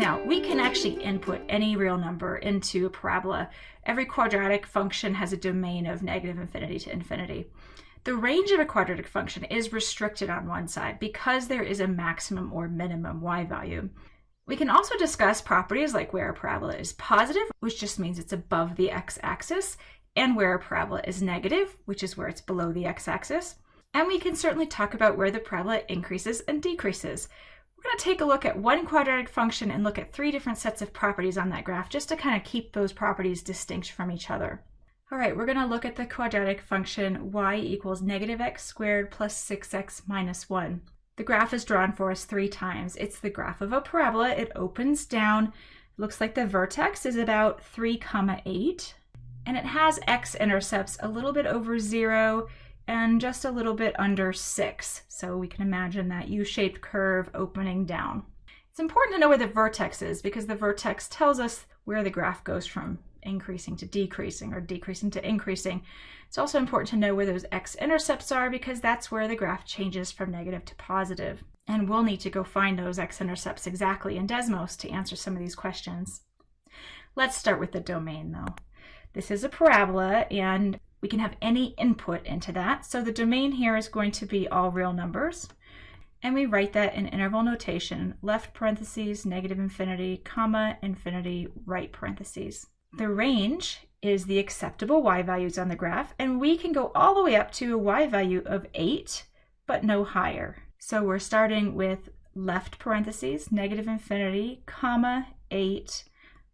Now, we can actually input any real number into a parabola. Every quadratic function has a domain of negative infinity to infinity. The range of a quadratic function is restricted on one side because there is a maximum or minimum y value. We can also discuss properties like where a parabola is positive, which just means it's above the x-axis, and where a parabola is negative, which is where it's below the x-axis. And we can certainly talk about where the parabola increases and decreases. We're going to take a look at one quadratic function and look at three different sets of properties on that graph just to kind of keep those properties distinct from each other. All right, we're going to look at the quadratic function y equals negative x squared plus 6x minus 1. The graph is drawn for us three times. It's the graph of a parabola. It opens down. Looks like the vertex is about 3 comma 8 and it has x-intercepts a little bit over 0 and just a little bit under 6. So we can imagine that U-shaped curve opening down. It's important to know where the vertex is because the vertex tells us where the graph goes from increasing to decreasing or decreasing to increasing. It's also important to know where those x-intercepts are because that's where the graph changes from negative to positive. And we'll need to go find those x-intercepts exactly in Desmos to answer some of these questions. Let's start with the domain though. This is a parabola and we can have any input into that. So the domain here is going to be all real numbers. And we write that in interval notation, left parentheses, negative infinity, comma, infinity, right parentheses. The range is the acceptable y values on the graph, and we can go all the way up to a y value of 8, but no higher. So we're starting with left parentheses, negative infinity, comma, 8,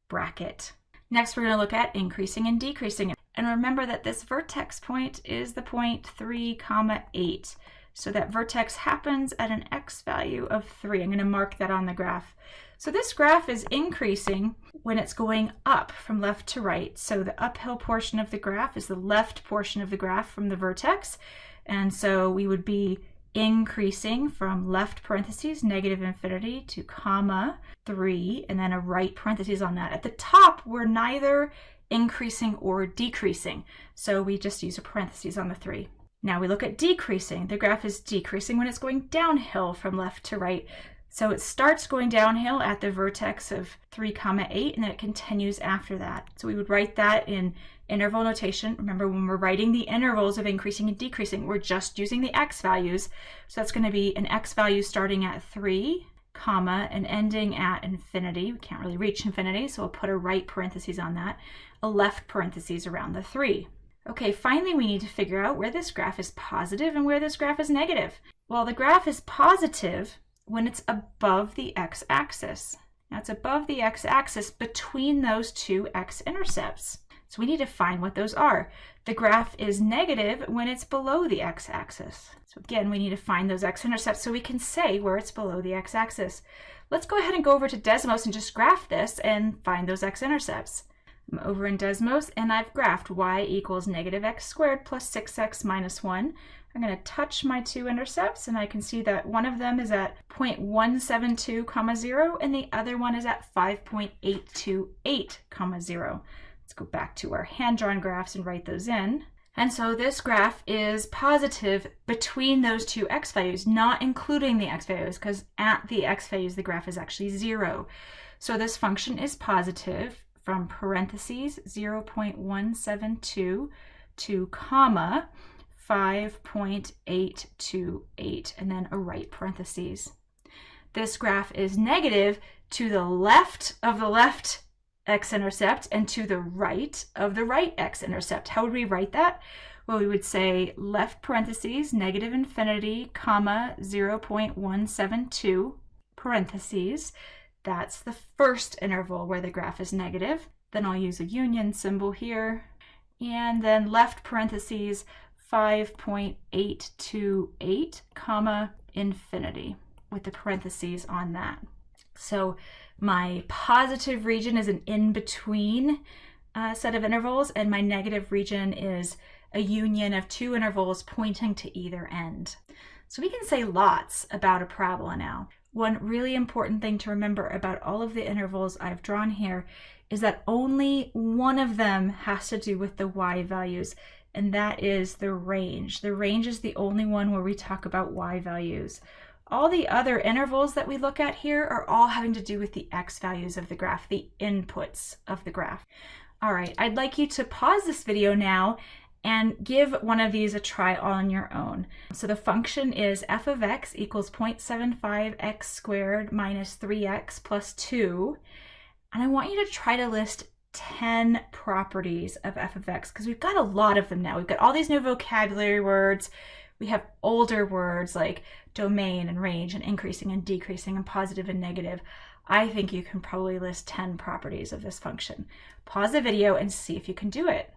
bracket. Next, we're going to look at increasing and decreasing. And remember that this vertex point is the point 3, comma 8. So that vertex happens at an x value of 3. I'm going to mark that on the graph. So this graph is increasing when it's going up from left to right. So the uphill portion of the graph is the left portion of the graph from the vertex. And so we would be increasing from left parentheses, negative infinity, to comma 3, and then a right parentheses on that. At the top, we're neither increasing or decreasing. So we just use a parentheses on the 3. Now we look at decreasing. The graph is decreasing when it's going downhill from left to right. So it starts going downhill at the vertex of 3 comma 8 and then it continues after that. So we would write that in interval notation. Remember when we're writing the intervals of increasing and decreasing, we're just using the x values. So that's going to be an x value starting at 3 comma and ending at infinity. We can't really reach infinity, so we'll put a right parenthesis on that, a left parenthesis around the 3. Okay, finally we need to figure out where this graph is positive and where this graph is negative. Well, the graph is positive when it's above the x-axis. Now it's above the x-axis between those two x-intercepts. So we need to find what those are. The graph is negative when it's below the x-axis. So again, we need to find those x-intercepts so we can say where it's below the x-axis. Let's go ahead and go over to Desmos and just graph this and find those x-intercepts. I'm over in Desmos and I've graphed y equals negative x squared plus 6x minus 1. I'm going to touch my two intercepts and I can see that one of them is at 0.172 comma 0 and the other one is at 5.828 comma 0. Let's go back to our hand-drawn graphs and write those in. And so this graph is positive between those two x values, not including the x values, because at the x values, the graph is actually zero. So this function is positive from parentheses 0.172 to comma 5.828 and then a right parentheses. This graph is negative to the left of the left x-intercept and to the right of the right x-intercept. How would we write that? Well, we would say left parentheses, negative infinity, comma, 0.172, parentheses. That's the first interval where the graph is negative. Then I'll use a union symbol here. And then left parentheses, 5.828 comma infinity with the parentheses on that. So my positive region is an in-between uh, set of intervals and my negative region is a union of two intervals pointing to either end. So we can say lots about a parabola now. One really important thing to remember about all of the intervals I've drawn here is that only one of them has to do with the y values and that is the range. The range is the only one where we talk about y values. All the other intervals that we look at here are all having to do with the x values of the graph, the inputs of the graph. All right, I'd like you to pause this video now and give one of these a try on your own. So the function is f of x equals 0.75 x squared minus 3x plus 2. And I want you to try to list 10 properties of f of x because we've got a lot of them now. We've got all these new vocabulary words. We have older words like domain and range and increasing and decreasing and positive and negative. I think you can probably list 10 properties of this function. Pause the video and see if you can do it.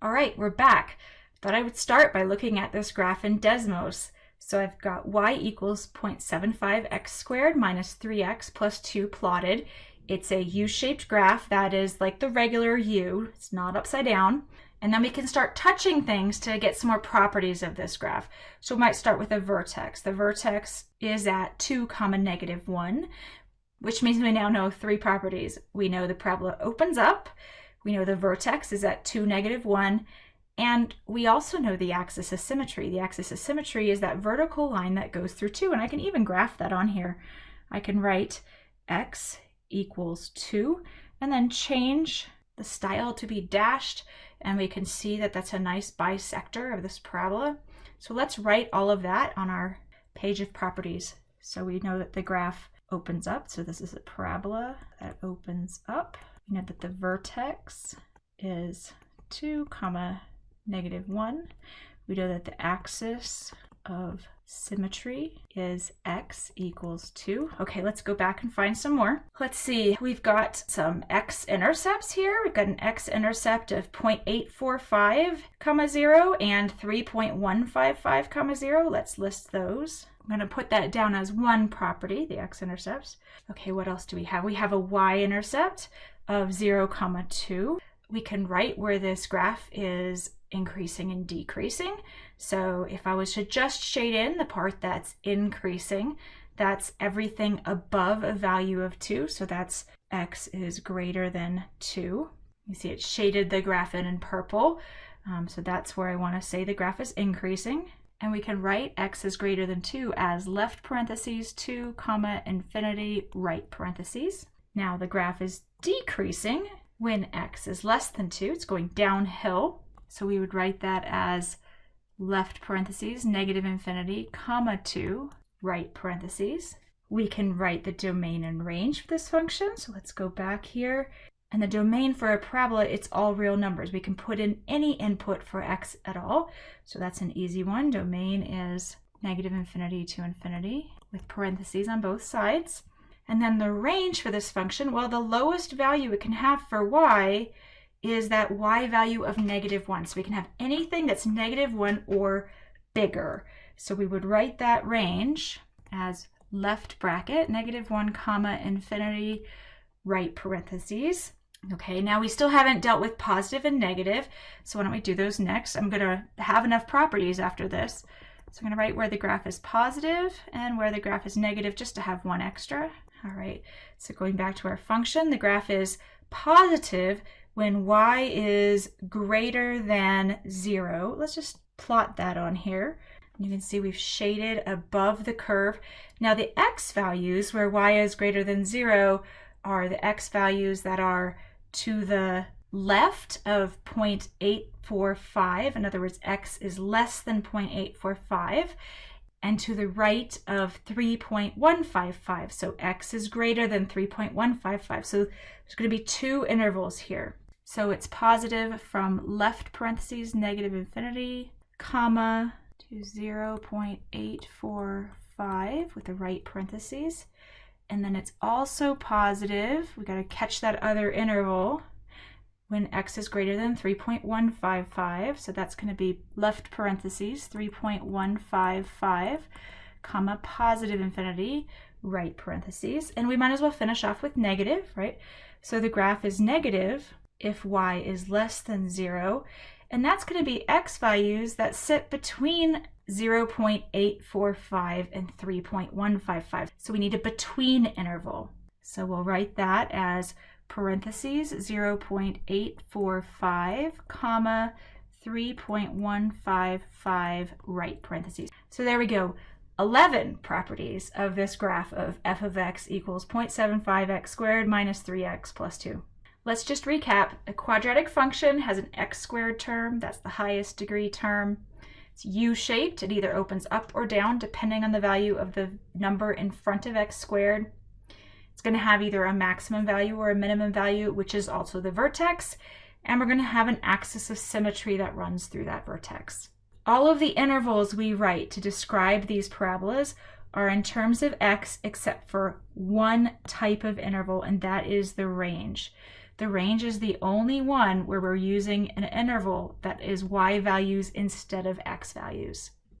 All right, we're back. Thought I would start by looking at this graph in Desmos. So I've got y equals 0.75 x squared minus 3x plus 2 plotted. It's a U-shaped graph that is like the regular U. It's not upside down. And then we can start touching things to get some more properties of this graph. So we might start with a vertex. The vertex is at 2 comma negative 1, which means we now know three properties. We know the parabola opens up, we know the vertex is at 2, negative 1, and we also know the axis of symmetry. The axis of symmetry is that vertical line that goes through 2, and I can even graph that on here. I can write x equals 2, and then change the style to be dashed, and we can see that that's a nice bisector of this parabola. So let's write all of that on our page of properties. So we know that the graph opens up. So this is a parabola that opens up you know that the vertex is 2 comma negative 1. We know that the axis of symmetry is x equals 2. Okay, let's go back and find some more. Let's see, we've got some x-intercepts here. We've got an x-intercept of 0.845 comma 0 and 3.155 comma 0. Let's list those. I'm going to put that down as one property, the x-intercepts. Okay, what else do we have? We have a y-intercept of 0 comma 2. We can write where this graph is increasing and decreasing. So if I was to just shade in the part that's increasing, that's everything above a value of 2. So that's x is greater than 2. You see it shaded the graph in in purple. Um, so that's where I want to say the graph is increasing. And we can write x is greater than 2 as left parentheses 2 comma infinity right parentheses. Now the graph is decreasing when x is less than 2. It's going downhill. So we would write that as left parentheses, negative infinity, comma 2, right parentheses. We can write the domain and range for this function. So let's go back here. And the domain for a parabola, it's all real numbers. We can put in any input for x at all. So that's an easy one. Domain is negative infinity to infinity with parentheses on both sides. And then the range for this function, well, the lowest value it can have for y is that y value of negative 1. So we can have anything that's negative 1 or bigger. So we would write that range as left bracket, negative 1 comma infinity, right parentheses. Okay, now we still haven't dealt with positive and negative, so why don't we do those next? I'm going to have enough properties after this. So I'm going to write where the graph is positive and where the graph is negative just to have one extra. All right, so going back to our function, the graph is positive when y is greater than zero. Let's just plot that on here. You can see we've shaded above the curve. Now the x values where y is greater than zero are the x values that are to the left of 0.845. In other words, x is less than 0.845 and to the right of 3.155. So x is greater than 3.155. So there's going to be two intervals here. So it's positive from left parentheses, negative infinity, comma, to 0.845 with the right parentheses. And then it's also positive, we got to catch that other interval, when x is greater than 3.155. So that's going to be left parentheses 3.155 comma positive infinity right parentheses. And we might as well finish off with negative, right? So the graph is negative if y is less than 0. And that's going to be x values that sit between 0.845 and 3.155. So we need a between interval. So we'll write that as parentheses 0.845 comma 3.155 right parentheses. So there we go. 11 properties of this graph of f of x equals 0.75x squared minus 3x plus 2. Let's just recap. A quadratic function has an x squared term, that's the highest degree term. It's u-shaped, it either opens up or down depending on the value of the number in front of x squared. It's going to have either a maximum value or a minimum value, which is also the vertex, and we're going to have an axis of symmetry that runs through that vertex. All of the intervals we write to describe these parabolas are in terms of x except for one type of interval, and that is the range. The range is the only one where we're using an interval that is y values instead of x values.